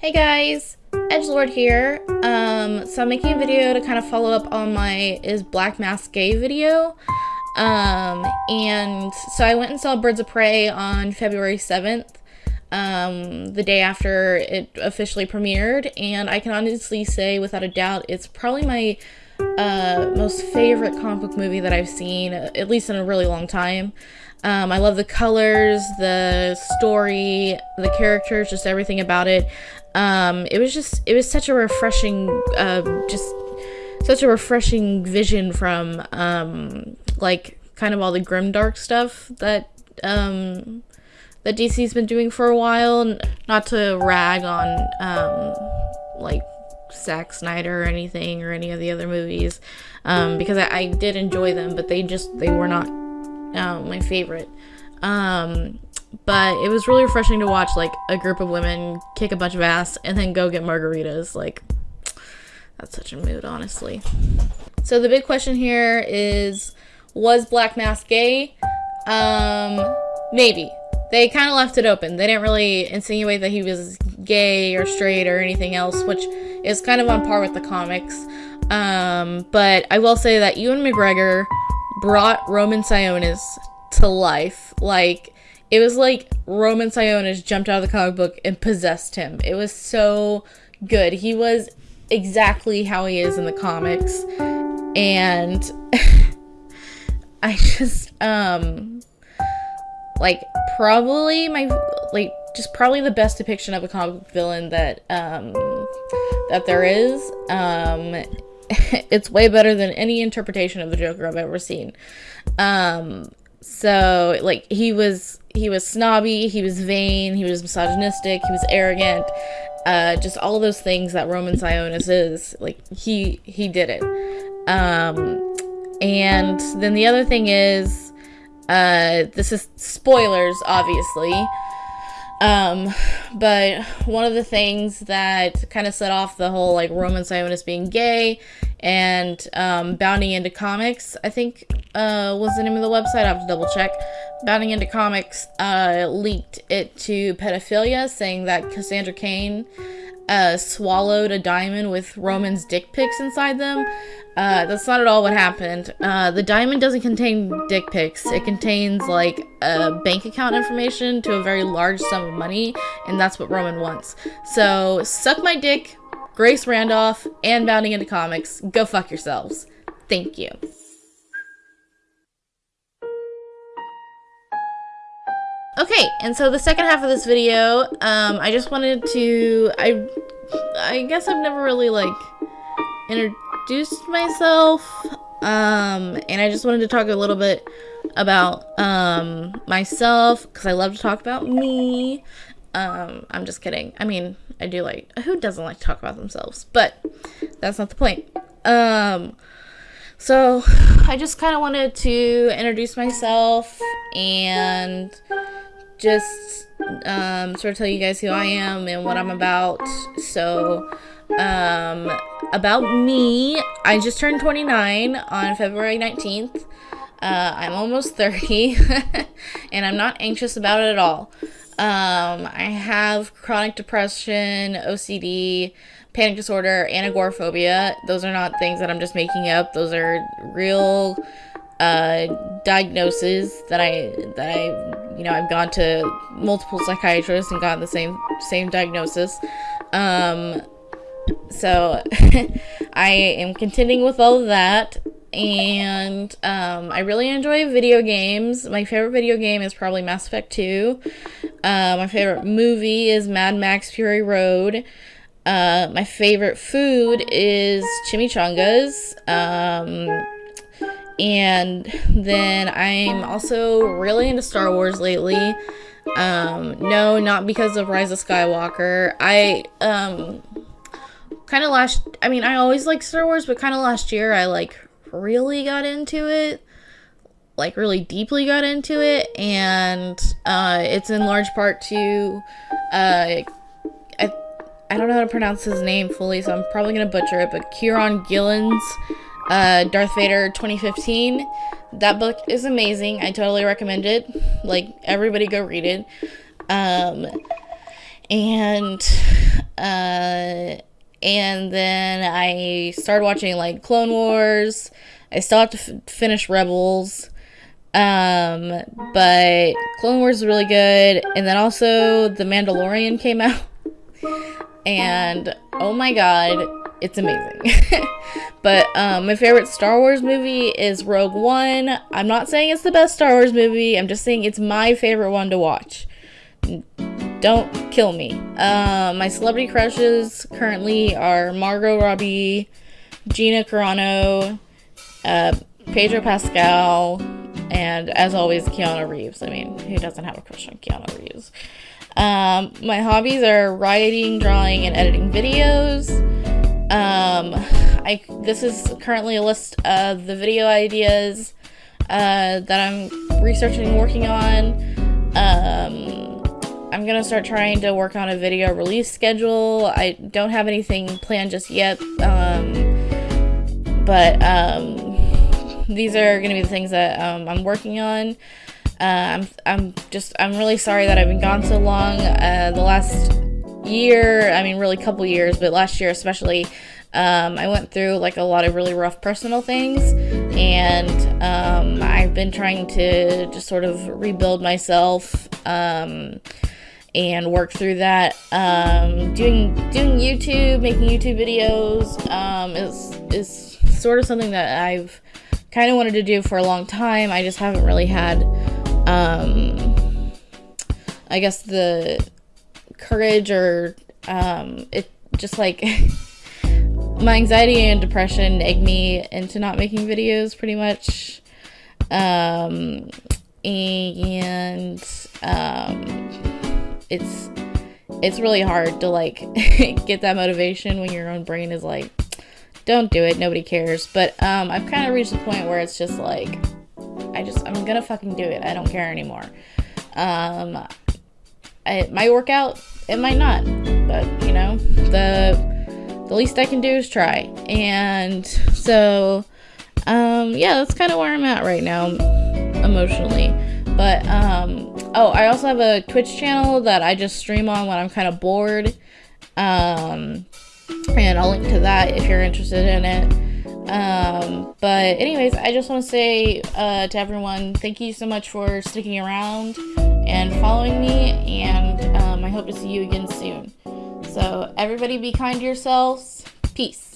Hey guys, Edgelord here. Um, so I'm making a video to kind of follow up on my Is Black Mask Gay video. Um, and so I went and saw Birds of Prey on February 7th, um, the day after it officially premiered, and I can honestly say without a doubt it's probably my uh, most favorite comic book movie that I've seen, at least in a really long time. Um, I love the colors, the story, the characters, just everything about it. Um, it was just, it was such a refreshing, uh, just such a refreshing vision from, um, like, kind of all the grim dark stuff that, um, that DC's been doing for a while. Not to rag on, um, like, Zack Snyder or anything or any of the other movies, um, because I, I did enjoy them, but they just, they were not um, my favorite. Um, but it was really refreshing to watch like a group of women kick a bunch of ass and then go get margaritas. Like, that's such a mood, honestly. So the big question here is, was Black Mask gay? Um, maybe. They kind of left it open. They didn't really insinuate that he was gay or straight or anything else, which is kind of on par with the comics. Um, but I will say that Ewan McGregor brought Roman Sionis to life. Like, it was like Roman Sionis jumped out of the comic book and possessed him. It was so good. He was exactly how he is in the comics. And I just, um, like, probably my, like, just probably the best depiction of a comic book villain that, um, that there is. Um, it's way better than any interpretation of the Joker I've ever seen. Um, so like he was he was snobby, he was vain, he was misogynistic, he was arrogant, uh, just all those things that Roman Sionis is. Like he he did it. Um, and then the other thing is, uh, this is spoilers, obviously. Um, but one of the things that kind of set off the whole like Roman Sionis being gay and um, bounding into comics, I think uh, was the name of the website. I have to double check. Bounding into comics uh, leaked it to pedophilia, saying that Cassandra Cain uh, swallowed a diamond with Roman's dick pics inside them. Uh, that's not at all what happened. Uh, the diamond doesn't contain dick pics. It contains like a bank account information to a very large sum of money, and that's what Roman wants. So suck my dick, Grace Randolph, and Bounding into Comics. Go fuck yourselves. Thank you. Okay, and so the second half of this video, um, I just wanted to, I, I guess I've never really, like, introduced myself, um, and I just wanted to talk a little bit about, um, myself, because I love to talk about me, um, I'm just kidding, I mean, I do like, who doesn't like to talk about themselves, but that's not the point, um, so I just kind of wanted to introduce myself, and just um, sort of tell you guys who I am and what I'm about. So, um, about me, I just turned 29 on February 19th. Uh, I'm almost 30, and I'm not anxious about it at all. Um, I have chronic depression, OCD, panic disorder, and agoraphobia. Those are not things that I'm just making up. Those are real uh, diagnoses that I that I you know I've gone to multiple psychiatrists and gotten the same same diagnosis. Um, so I am contending with all of that, and um, I really enjoy video games. My favorite video game is probably Mass Effect 2. Uh, my favorite movie is Mad Max Fury Road. Uh, my favorite food is chimichangas. Um, and then I'm also really into Star Wars lately. Um, no, not because of Rise of Skywalker. I, um, kind of last, I mean, I always like Star Wars, but kind of last year I, like, really got into it. Like, really deeply got into it. And, uh, it's in large part to, uh, I, I don't know how to pronounce his name fully, so I'm probably gonna butcher it, but Kieron Gillen's uh, Darth Vader 2015. That book is amazing. I totally recommend it. Like, everybody go read it. Um, and uh, and then I started watching like Clone Wars. I still have to finish Rebels. Um, but Clone Wars is really good. And then also The Mandalorian came out. and oh my god, it's amazing. but um, my favorite Star Wars movie is Rogue One. I'm not saying it's the best Star Wars movie, I'm just saying it's my favorite one to watch. Don't kill me. Uh, my celebrity crushes currently are Margot Robbie, Gina Carano, uh, Pedro Pascal, and as always, Keanu Reeves. I mean, who doesn't have a crush on Keanu Reeves? Um, my hobbies are writing, drawing, and editing videos. Um, I this is currently a list of the video ideas uh, that I'm researching and working on. Um, I'm gonna start trying to work on a video release schedule. I don't have anything planned just yet, um, but um, these are gonna be the things that um, I'm working on. Uh, I'm I'm just I'm really sorry that I've been gone so long. Uh, the last year, I mean, really couple years, but last year especially, um, I went through like a lot of really rough personal things, and um, I've been trying to just sort of rebuild myself um, and work through that. Um, doing doing YouTube, making YouTube videos um, is is sort of something that I've kind of wanted to do for a long time. I just haven't really had, um, I guess the courage or um, it just like my anxiety and depression egg me into not making videos pretty much. Um, and um, it's it's really hard to like get that motivation when your own brain is like don't do it nobody cares. But um i've kind of reached the point where it's just like i just i'm gonna fucking do it. I don't care anymore. Um it might work out it might not but you know the the least i can do is try and so um yeah that's kind of where i'm at right now emotionally but um Oh, I also have a Twitch channel that I just stream on when I'm kind of bored. Um, and I'll link to that if you're interested in it. Um, but anyways, I just want to say uh, to everyone, thank you so much for sticking around and following me, hope to see you again soon. So everybody be kind to yourselves. Peace.